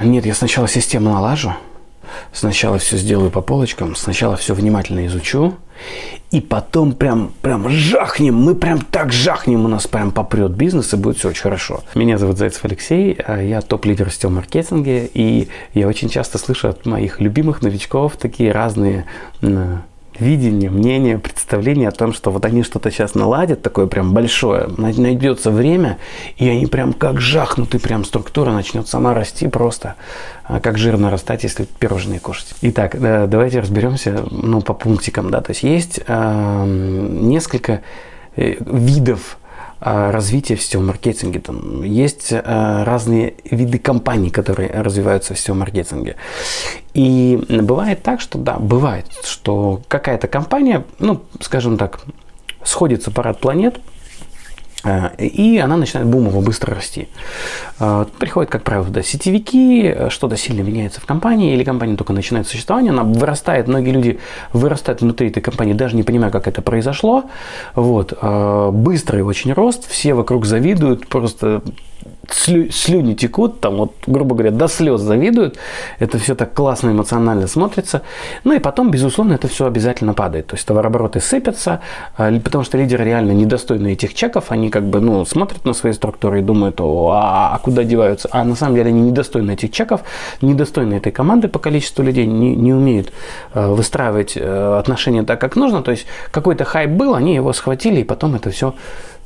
Нет, я сначала систему налажу, сначала все сделаю по полочкам, сначала все внимательно изучу, и потом прям, прям жахнем, мы прям так жахнем, у нас прям попрет бизнес, и будет все очень хорошо. Меня зовут Зайцев Алексей, а я топ-лидер в сетевом маркетинге, и я очень часто слышу от моих любимых новичков такие разные видение, мнение, представление о том, что вот они что-то сейчас наладят, такое прям большое, найдется время, и они прям как жахнуты, прям структура начнет сама расти просто, а как жир нарастать, если пирожные кушать. Итак, давайте разберемся ну, по пунктикам. Да. То есть есть э, несколько э, видов а, развития в сетевом маркетинге. Там есть разные виды компаний, которые развиваются в сетевом маркетинге. И бывает так, что да, бывает, что какая-то компания, ну, скажем так, сходится парад планет, Э, и она начинает бумово быстро расти. Э, приходят, как правило, да, сетевики, что-то сильно меняется в компании, или компания только начинает существование, она вырастает, многие люди вырастают внутри этой компании, даже не понимая, как это произошло. Вот. Э, быстрый очень рост, все вокруг завидуют, просто слю, слюни текут, там вот, грубо говоря, до слез завидуют. Это все так классно эмоционально смотрится. Ну и потом, безусловно, это все обязательно падает. То есть товарообороты сыпятся, а, потому что лидеры реально недостойны этих чеков. Они как бы, ну, смотрят на свои структуры и думают, о, а, а куда деваются? А на самом деле они недостойны этих чеков, недостойны этой команды по количеству людей, не, не умеют э, выстраивать э, отношения так, как нужно. То есть какой-то хайп был, они его схватили, и потом это все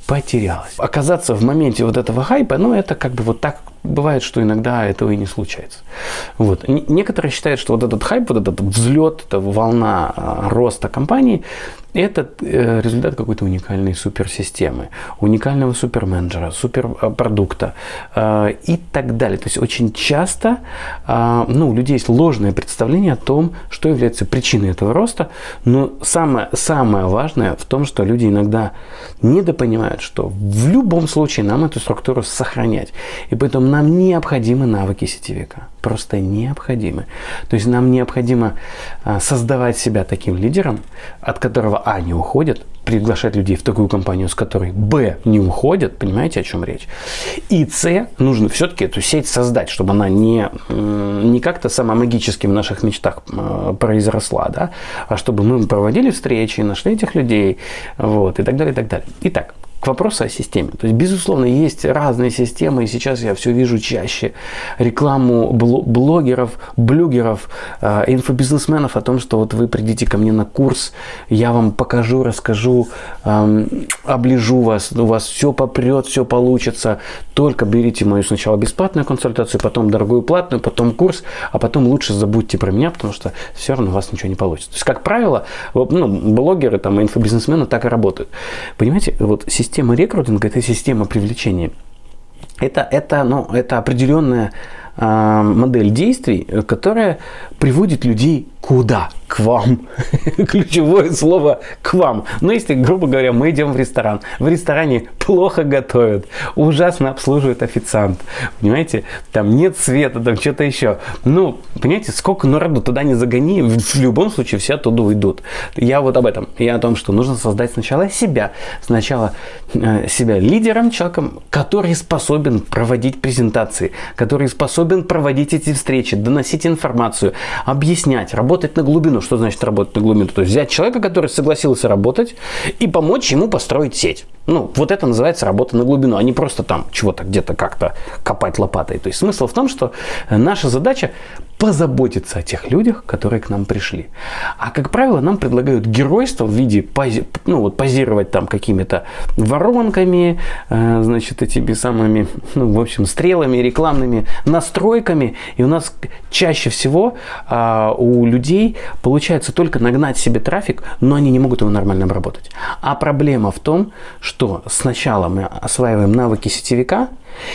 потерялось. Оказаться в моменте вот этого хайпа, ну, это как бы вот так бывает, что иногда этого и не случается. Вот. Некоторые считают, что вот этот хайп, вот этот взлет, эта волна а, роста компании, это э, результат какой-то уникальной суперсистемы, уникального суперменеджера, суперпродукта э, и так далее. То есть очень часто э, ну, у людей есть ложное представление о том, что является причиной этого роста, но самое, самое важное в том, что люди иногда недопонимают, что в любом случае нам эту структуру сохранять. И поэтому нам необходимы навыки сетевика. Просто необходимы. То есть нам необходимо создавать себя таким лидером, от которого А не уходит, приглашать людей в такую компанию, с которой Б не уходят, понимаете, о чем речь. И С нужно все-таки эту сеть создать, чтобы она не, не как-то сама магически в наших мечтах произросла, да, а чтобы мы проводили встречи, нашли этих людей, вот, и так далее, и так далее. Итак, к вопросу о системе. То есть, безусловно, есть разные системы, и сейчас я все вижу чаще рекламу блогеров, блюгеров, э, инфобизнесменов о том, что вот вы придите ко мне на курс, я вам покажу, расскажу, э, оближу вас, у вас все попрет, все получится, только берите мою сначала бесплатную консультацию, потом дорогую платную, потом курс, а потом лучше забудьте про меня, потому что все равно у вас ничего не получится. То есть, как правило, ну, блогеры, там, инфобизнесмены так и работают. Понимаете, вот система система рекрутинга – это система привлечения. Это, это, ну, это определенная э, модель действий, которая приводит людей куда? К вам. Ключевое слово к вам. Но если, грубо говоря, мы идем в ресторан, в ресторане плохо готовят, ужасно обслуживает официант, понимаете, там нет света, там что-то еще. Ну, понимаете, сколько народу туда не загони, в любом случае все оттуда уйдут. Я вот об этом. Я о том, что нужно создать сначала себя, сначала э, себя лидером, человеком, который способен проводить презентации, который способен проводить эти встречи, доносить информацию, объяснять, работать на глубину. Что значит работать на глубину? То есть взять человека, который согласился работать, и помочь ему построить сеть. Ну, вот это называется работа на глубину, а не просто там чего-то где-то как-то копать лопатой. То есть смысл в том, что наша задача позаботиться о тех людях, которые к нам пришли. А как правило, нам предлагают геройство в виде пози, ну, вот, позировать там какими-то воронками, э, значит, этими самыми, ну, в общем, стрелами, рекламными настройками. И у нас чаще всего э, у людей получается только нагнать себе трафик, но они не могут его нормально обработать. А проблема в том, что сначала мы осваиваем навыки сетевика,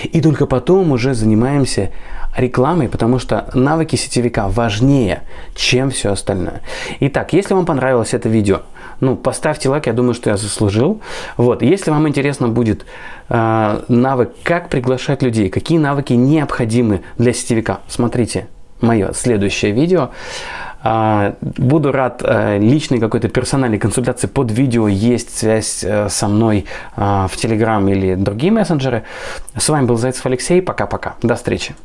и только потом уже занимаемся рекламой, потому что навыки сетевика важнее, чем все остальное. Итак, если вам понравилось это видео, ну, поставьте лайк, я думаю, что я заслужил. Вот, если вам интересно будет э, навык, как приглашать людей, какие навыки необходимы для сетевика, смотрите мое следующее видео. А, буду рад э, личной какой-то персональной консультации под видео. Есть связь э, со мной а, в Telegram или другие мессенджеры. С вами был Зайцев Алексей. Пока-пока. До встречи.